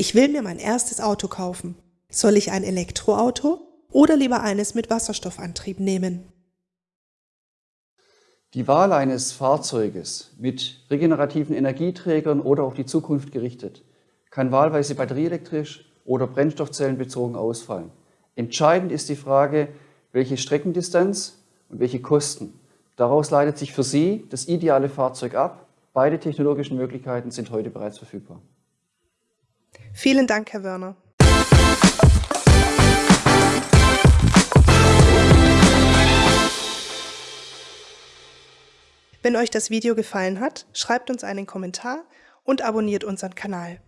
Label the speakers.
Speaker 1: Ich will mir mein erstes Auto kaufen. Soll ich ein Elektroauto oder lieber eines mit Wasserstoffantrieb nehmen?
Speaker 2: Die Wahl eines Fahrzeuges mit regenerativen Energieträgern oder auf die Zukunft gerichtet kann wahlweise batterieelektrisch oder brennstoffzellenbezogen ausfallen. Entscheidend ist die Frage, welche Streckendistanz und welche Kosten. Daraus leitet sich für Sie das ideale Fahrzeug ab. Beide technologischen Möglichkeiten sind heute bereits verfügbar.
Speaker 1: Vielen Dank, Herr Wörner. Wenn euch das Video gefallen hat, schreibt uns einen Kommentar und abonniert unseren Kanal.